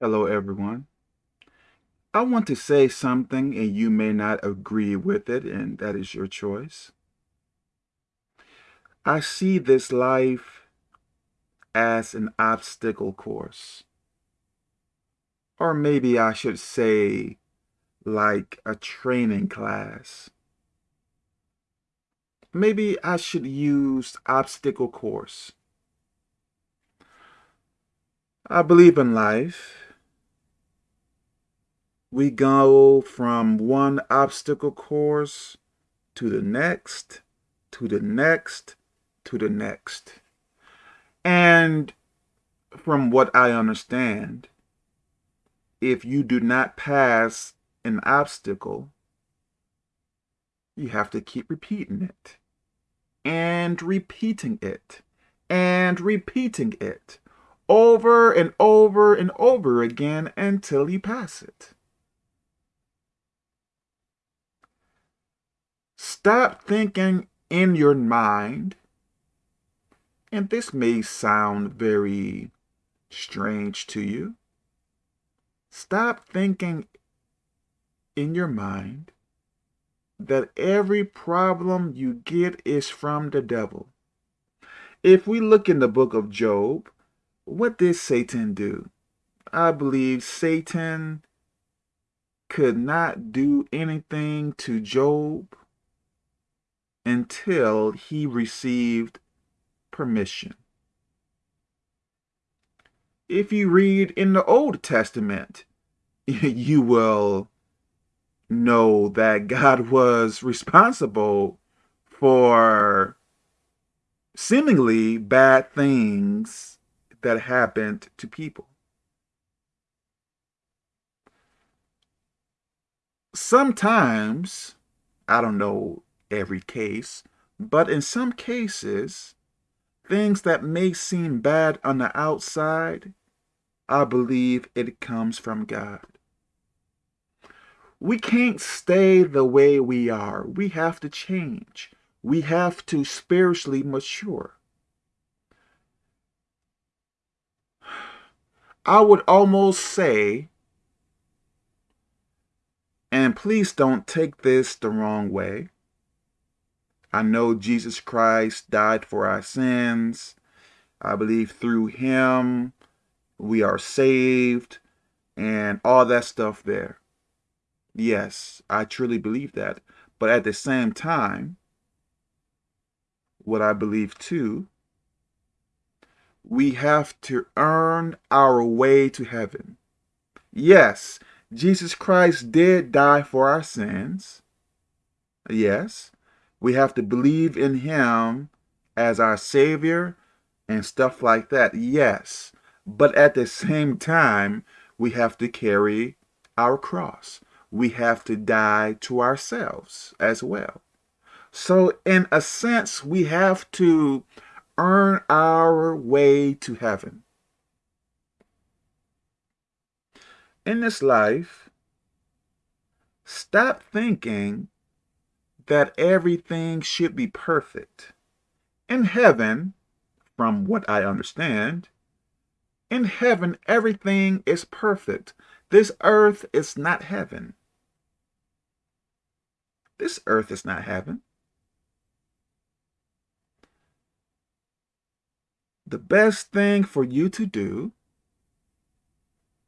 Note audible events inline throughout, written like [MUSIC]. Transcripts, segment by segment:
Hello, everyone. I want to say something and you may not agree with it, and that is your choice. I see this life as an obstacle course. Or maybe I should say like a training class. Maybe I should use obstacle course. I believe in life we go from one obstacle course to the next, to the next, to the next. And from what I understand, if you do not pass an obstacle, you have to keep repeating it and repeating it and repeating it over and over and over again until you pass it. Stop thinking in your mind, and this may sound very strange to you. Stop thinking in your mind that every problem you get is from the devil. If we look in the book of Job, what did Satan do? I believe Satan could not do anything to Job until he received permission. If you read in the Old Testament, [LAUGHS] you will know that God was responsible for seemingly bad things that happened to people. Sometimes, I don't know every case, but in some cases, things that may seem bad on the outside, I believe it comes from God. We can't stay the way we are. We have to change. We have to spiritually mature. [SIGHS] I would almost say, and please don't take this the wrong way, I know Jesus Christ died for our sins. I believe through him we are saved and all that stuff there. Yes, I truly believe that. But at the same time, what I believe too, we have to earn our way to heaven. Yes, Jesus Christ did die for our sins. Yes, we have to believe in him as our savior and stuff like that. Yes. But at the same time, we have to carry our cross. We have to die to ourselves as well. So in a sense, we have to earn our way to heaven. In this life, stop thinking that everything should be perfect. In heaven, from what I understand, in heaven everything is perfect. This earth is not heaven. This earth is not heaven. The best thing for you to do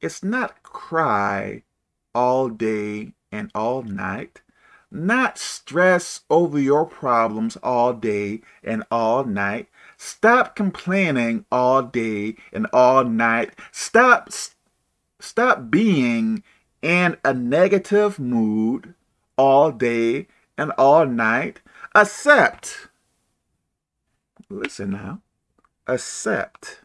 is not cry all day and all night not stress over your problems all day and all night. Stop complaining all day and all night. Stop, stop being in a negative mood all day and all night. Accept. Listen now. Accept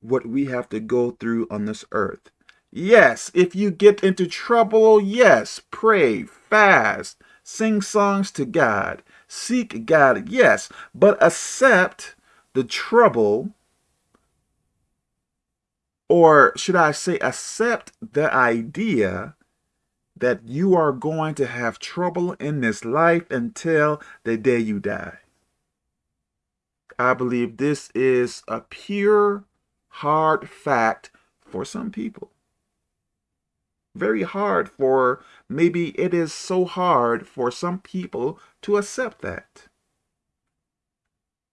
what we have to go through on this earth. Yes, if you get into trouble, yes, pray, fast, sing songs to God, seek God, yes, but accept the trouble, or should I say, accept the idea that you are going to have trouble in this life until the day you die. I believe this is a pure, hard fact for some people. Very hard for, maybe it is so hard for some people to accept that.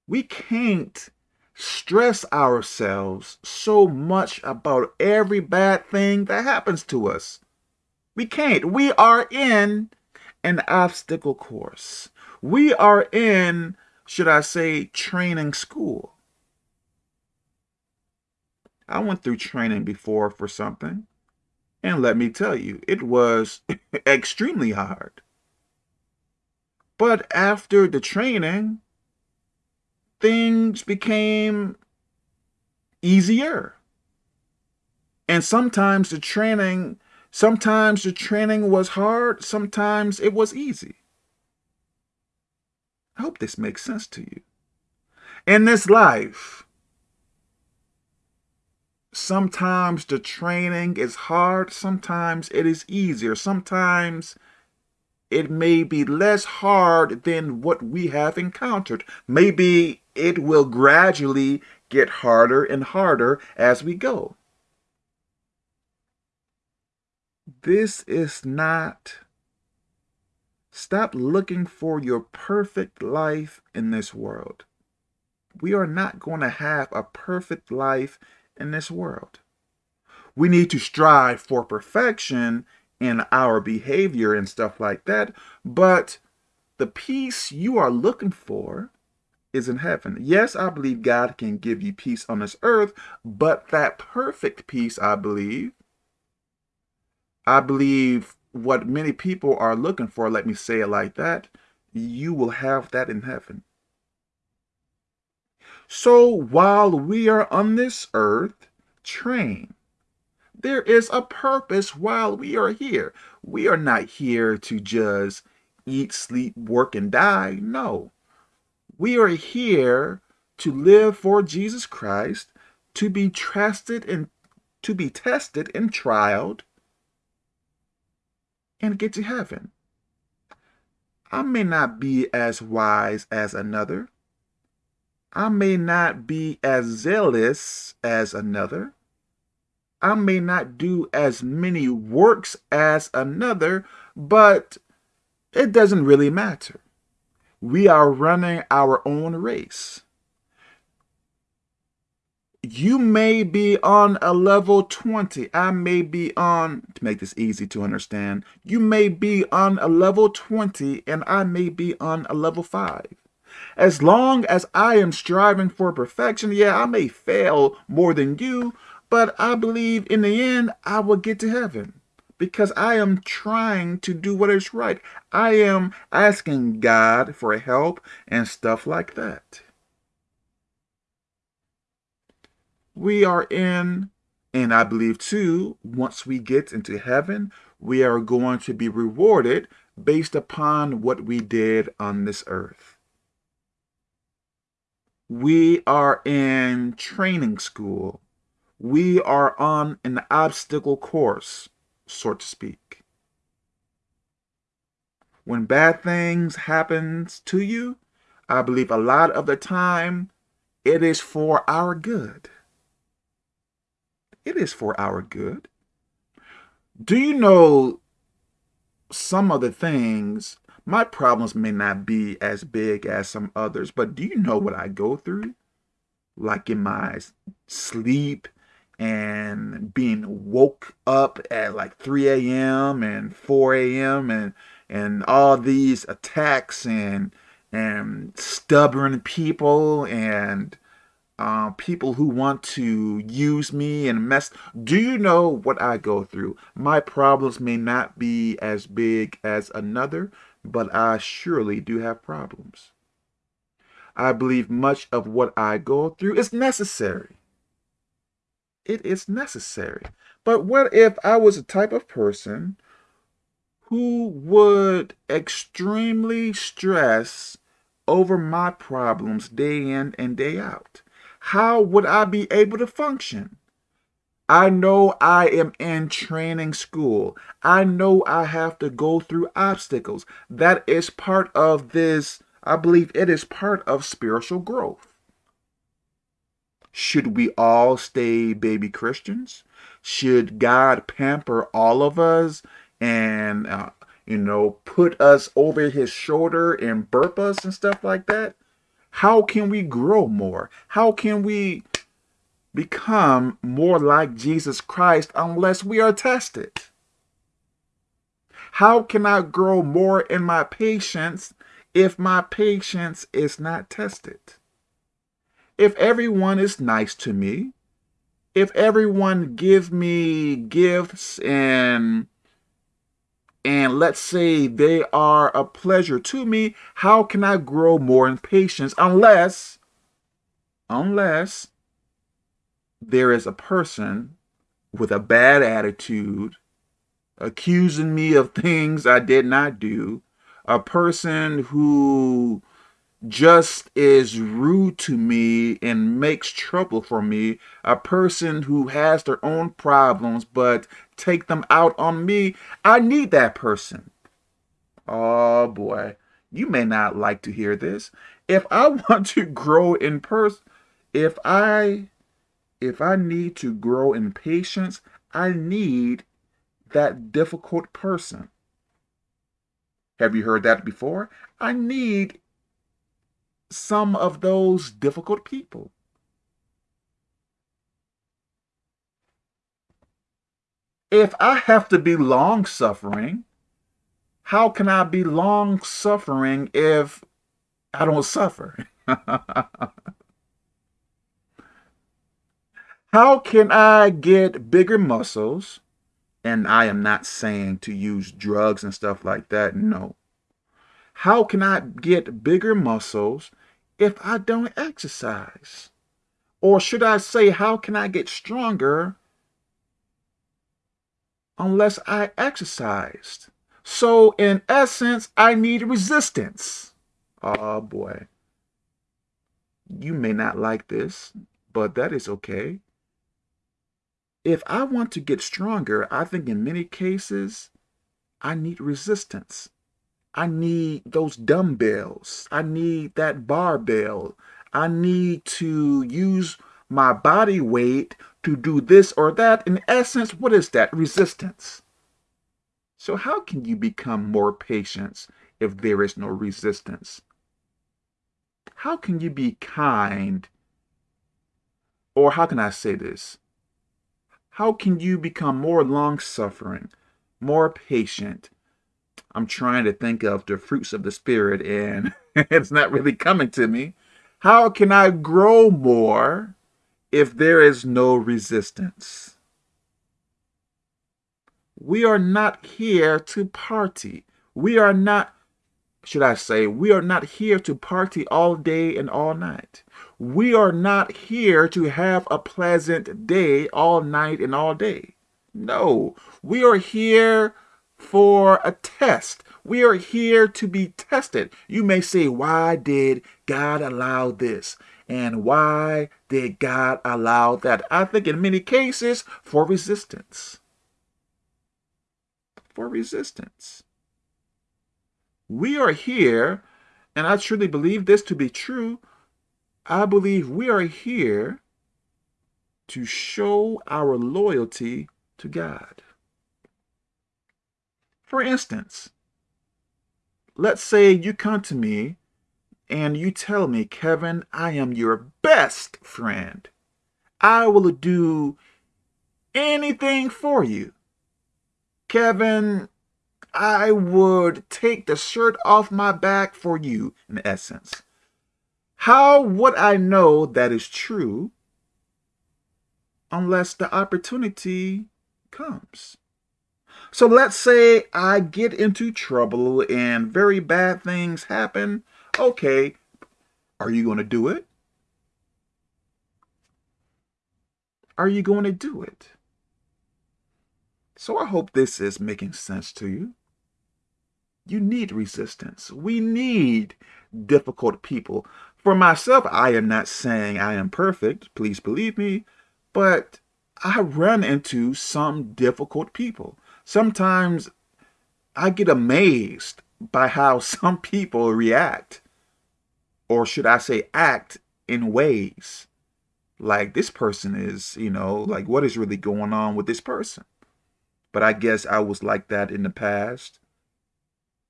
We can't stress ourselves so much about every bad thing that happens to us. We can't. We are in an obstacle course. We are in, should I say, training school. I went through training before for something. And let me tell you, it was [LAUGHS] extremely hard. But after the training, things became easier. And sometimes the training, sometimes the training was hard, sometimes it was easy. I hope this makes sense to you. In this life, sometimes the training is hard, sometimes it is easier, sometimes it may be less hard than what we have encountered. Maybe it will gradually get harder and harder as we go. This is not, stop looking for your perfect life in this world. We are not going to have a perfect life in this world. We need to strive for perfection in our behavior and stuff like that, but the peace you are looking for is in heaven. Yes, I believe God can give you peace on this earth, but that perfect peace, I believe, I believe what many people are looking for, let me say it like that, you will have that in heaven. So while we are on this earth, train. There is a purpose while we are here. We are not here to just eat, sleep, work, and die. No. We are here to live for Jesus Christ, to be trusted and to be tested and trialed, and get to heaven. I may not be as wise as another. I may not be as zealous as another. I may not do as many works as another, but it doesn't really matter. We are running our own race. You may be on a level 20. I may be on, to make this easy to understand, you may be on a level 20 and I may be on a level 5. As long as I am striving for perfection, yeah, I may fail more than you, but I believe in the end, I will get to heaven because I am trying to do what is right. I am asking God for help and stuff like that. We are in, and I believe too, once we get into heaven, we are going to be rewarded based upon what we did on this earth. We are in training school. We are on an obstacle course, so to speak. When bad things happens to you, I believe a lot of the time it is for our good. It is for our good. Do you know some of the things my problems may not be as big as some others, but do you know what I go through? Like in my sleep and being woke up at like 3 a.m. and 4 a.m. and and all these attacks and and stubborn people and uh, people who want to use me and mess. Do you know what I go through? My problems may not be as big as another, but I surely do have problems. I believe much of what I go through is necessary. It is necessary. But what if I was a type of person who would extremely stress over my problems day in and day out? how would I be able to function? I know I am in training school. I know I have to go through obstacles. That is part of this, I believe it is part of spiritual growth. Should we all stay baby Christians? Should God pamper all of us and, uh, you know, put us over his shoulder and burp us and stuff like that? How can we grow more? How can we become more like Jesus Christ unless we are tested? How can I grow more in my patience if my patience is not tested? If everyone is nice to me, if everyone give me gifts and and let's say they are a pleasure to me, how can I grow more in patience unless unless there is a person with a bad attitude accusing me of things I did not do, a person who just is rude to me and makes trouble for me, a person who has their own problems but take them out on me, I need that person. Oh boy, you may not like to hear this. If I [LAUGHS] want to grow in person, if I if I need to grow in patience, I need that difficult person. Have you heard that before? I need some of those difficult people. If I have to be long suffering, how can I be long suffering if I don't suffer? [LAUGHS] how can I get bigger muscles? And I am not saying to use drugs and stuff like that. No. How can I get bigger muscles if I don't exercise? Or should I say, how can I get stronger unless I exercised? So in essence, I need resistance. Oh boy. You may not like this, but that is okay. If I want to get stronger, I think in many cases, I need resistance. I need those dumbbells. I need that barbell. I need to use my body weight to do this or that. In essence, what is that? Resistance. So how can you become more patient if there is no resistance? How can you be kind? Or how can I say this? How can you become more long-suffering, more patient, I'm trying to think of the fruits of the Spirit and [LAUGHS] it's not really coming to me. How can I grow more if there is no resistance? We are not here to party. We are not, should I say, we are not here to party all day and all night. We are not here to have a pleasant day all night and all day. No, we are here for a test. We are here to be tested. You may say, why did God allow this? And why did God allow that? I think in many cases for resistance. For resistance. We are here, and I truly believe this to be true. I believe we are here to show our loyalty to God. For instance, let's say you come to me and you tell me, Kevin, I am your best friend. I will do anything for you. Kevin, I would take the shirt off my back for you, in essence. How would I know that is true unless the opportunity comes? So let's say I get into trouble and very bad things happen. Okay, are you going to do it? Are you going to do it? So I hope this is making sense to you. You need resistance. We need difficult people. For myself, I am not saying I am perfect, please believe me, but I run into some difficult people. Sometimes I get amazed by how [LAUGHS] some people react, or should I say act in ways like this person is, you know, like what is really going on with this person? But I guess I was like that in the past.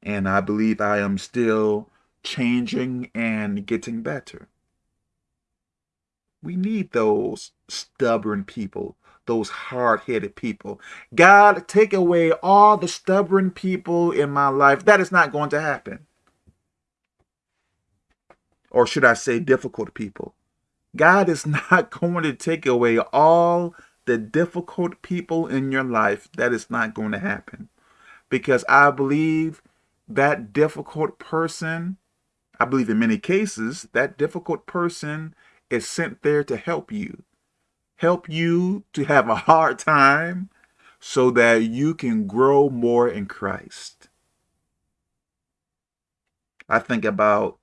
And I believe I am still changing and getting better. We need those stubborn people, those hard-headed people. God, take away all the stubborn people in my life. That is not going to happen. Or should I say difficult people? God is [LAUGHS] not going to take away all the difficult people in your life. That is not going to happen. Because I believe that difficult person, I believe in many cases, that difficult person is sent there to help you. Help you to have a hard time so that you can grow more in Christ. I think about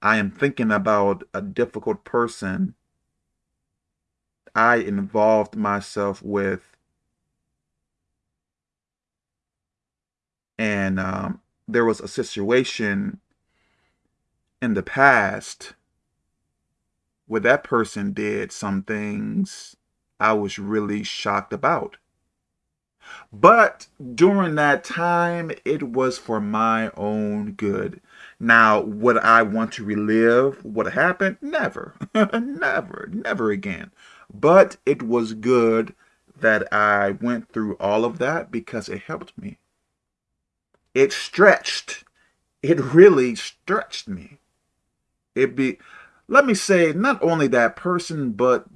I am thinking about a difficult person I involved myself with. And um, there was a situation in the past where that person did some things I was really shocked about. But during that time, it was for my own good. Now, would I want to relive what happened? Never, [LAUGHS] never, never again. But it was good that I went through all of that because it helped me. It stretched. It really stretched me. It be, let me say, not only that person, but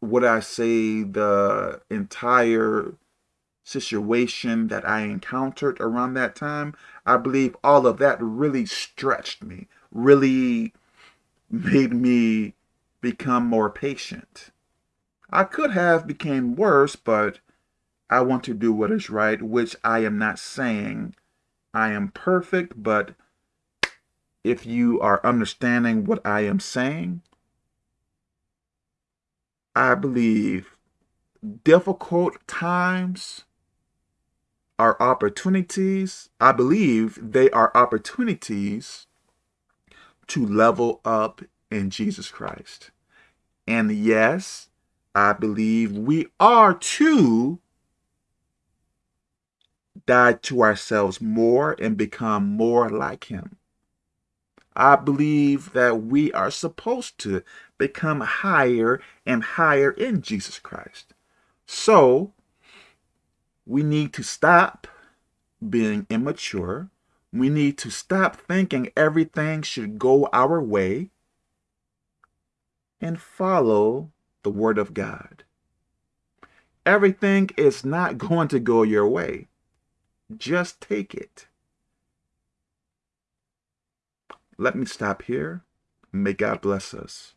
would I say the entire situation that I encountered around that time, I believe all of that really stretched me, really made me become more patient. I could have became worse, but I want to do what is right, which I am not saying I am perfect, but if you are understanding what I am saying, I believe difficult times are opportunities. I believe they are opportunities to level up in Jesus Christ. And yes, I believe we are to die to ourselves more and become more like him. I believe that we are supposed to become higher and higher in Jesus Christ. So, we need to stop being immature. We need to stop thinking everything should go our way and follow the word of God. Everything is not [LAUGHS] going to go your way. Just take it. Let me stop here. May God bless us.